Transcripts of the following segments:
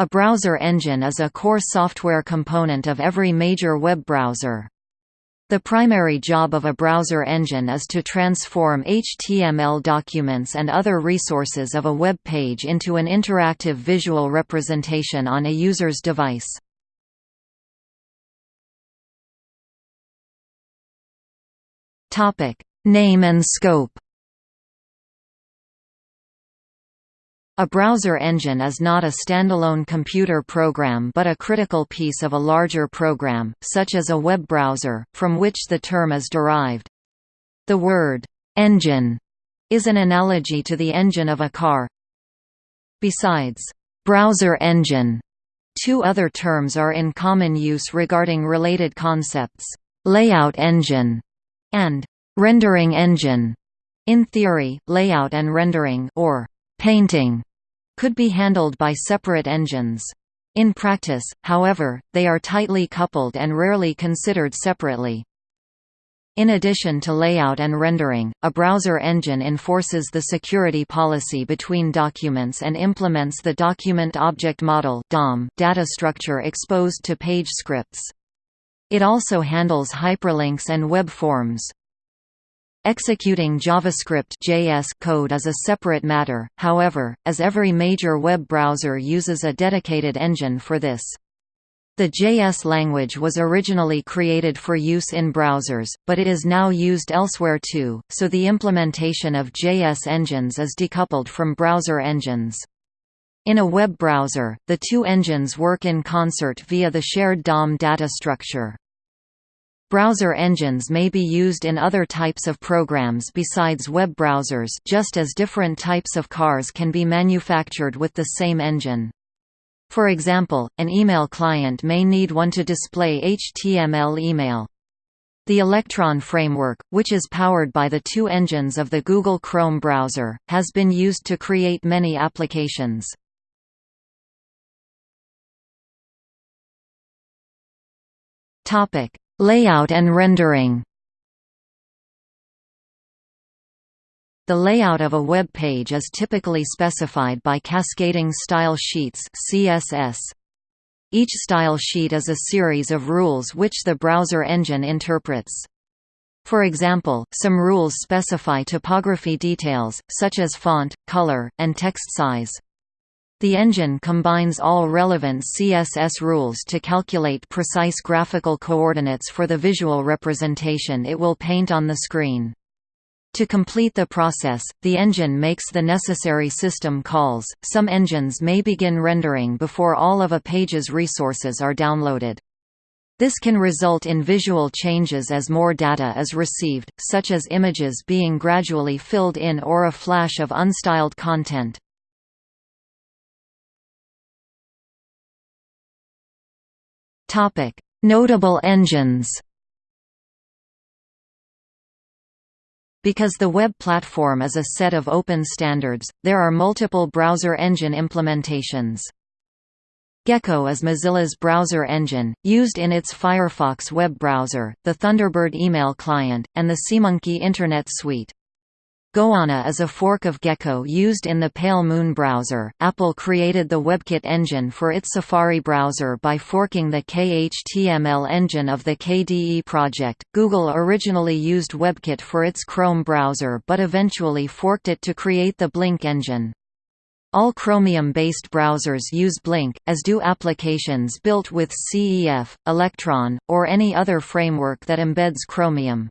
A browser engine is a core software component of every major web browser. The primary job of a browser engine is to transform HTML documents and other resources of a web page into an interactive visual representation on a user's device. Name and scope A browser engine is not a standalone computer program but a critical piece of a larger program, such as a web browser, from which the term is derived. The word, "'engine' is an analogy to the engine of a car. Besides, "'browser engine' two other terms are in common use regarding related concepts, "'layout engine' and "'rendering engine'. In theory, layout and rendering or painting could be handled by separate engines. In practice, however, they are tightly coupled and rarely considered separately. In addition to layout and rendering, a browser engine enforces the security policy between documents and implements the Document Object Model data structure exposed to page scripts. It also handles hyperlinks and web forms. Executing JavaScript JS code is a separate matter, however, as every major web browser uses a dedicated engine for this. The JS language was originally created for use in browsers, but it is now used elsewhere too, so the implementation of JS engines is decoupled from browser engines. In a web browser, the two engines work in concert via the shared DOM data structure. Browser engines may be used in other types of programs besides web browsers just as different types of cars can be manufactured with the same engine. For example, an email client may need one to display HTML email. The Electron framework, which is powered by the two engines of the Google Chrome browser, has been used to create many applications. Topic: Layout and rendering The layout of a web page is typically specified by cascading style sheets CSS. Each style sheet is a series of rules which the browser engine interprets. For example, some rules specify typography details, such as font, color, and text size. The engine combines all relevant CSS rules to calculate precise graphical coordinates for the visual representation it will paint on the screen. To complete the process, the engine makes the necessary system calls. Some engines may begin rendering before all of a page's resources are downloaded. This can result in visual changes as more data is received, such as images being gradually filled in or a flash of unstyled content. Notable engines. Because the web platform is a set of open standards, there are multiple browser engine implementations. Gecko is Mozilla's browser engine, used in its Firefox web browser, the Thunderbird email client, and the SeaMonkey Internet Suite. Goanna is a fork of Gecko used in the Pale Moon browser. Apple created the WebKit engine for its Safari browser by forking the KHTML engine of the KDE project. Google originally used WebKit for its Chrome browser but eventually forked it to create the Blink engine. All Chromium-based browsers use Blink, as do applications built with CEF, Electron, or any other framework that embeds Chromium.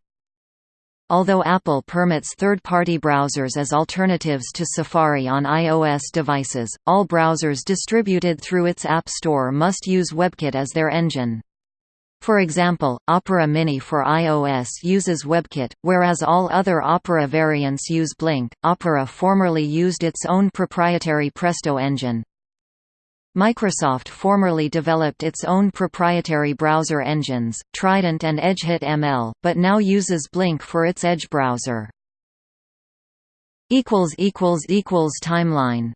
Although Apple permits third-party browsers as alternatives to Safari on iOS devices, all browsers distributed through its App Store must use WebKit as their engine. For example, Opera Mini for iOS uses WebKit, whereas all other Opera variants use Blink. Opera formerly used its own proprietary Presto engine, Microsoft formerly developed its own proprietary browser engines, Trident and EdgeHTML, but now uses Blink for its Edge browser. Timeline